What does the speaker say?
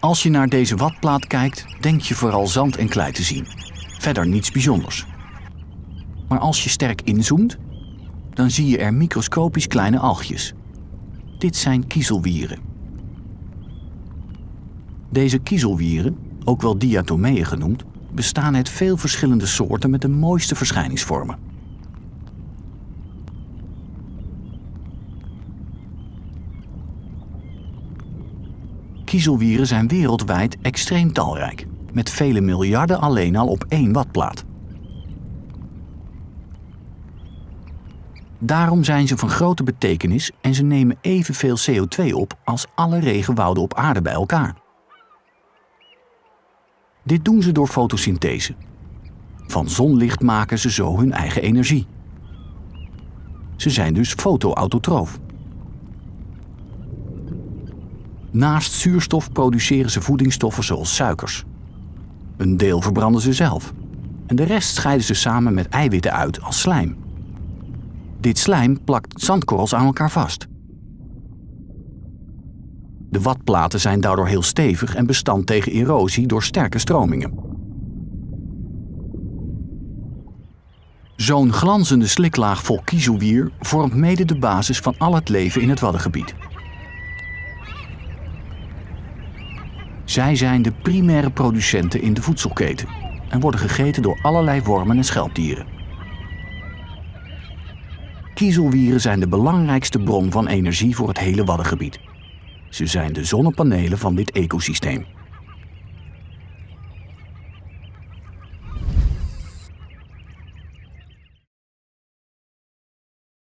Als je naar deze watplaat kijkt, denk je vooral zand en klei te zien. Verder niets bijzonders. Maar als je sterk inzoomt, dan zie je er microscopisch kleine algjes. Dit zijn kiezelwieren. Deze kiezelwieren, ook wel diatomeeën genoemd, bestaan uit veel verschillende soorten met de mooiste verschijningsvormen. Kiezelwieren zijn wereldwijd extreem talrijk, met vele miljarden alleen al op één watplaat. Daarom zijn ze van grote betekenis en ze nemen evenveel CO2 op als alle regenwouden op aarde bij elkaar. Dit doen ze door fotosynthese. Van zonlicht maken ze zo hun eigen energie. Ze zijn dus fotoautotroof. Naast zuurstof produceren ze voedingsstoffen zoals suikers. Een deel verbranden ze zelf. En de rest scheiden ze samen met eiwitten uit als slijm. Dit slijm plakt zandkorrels aan elkaar vast. De watplaten zijn daardoor heel stevig en bestand tegen erosie door sterke stromingen. Zo'n glanzende sliklaag vol kiezelwier vormt mede de basis van al het leven in het Waddengebied. Zij zijn de primaire producenten in de voedselketen en worden gegeten door allerlei wormen en schelpdieren. Kiezelwieren zijn de belangrijkste bron van energie voor het hele Waddengebied. Ze zijn de zonnepanelen van dit ecosysteem.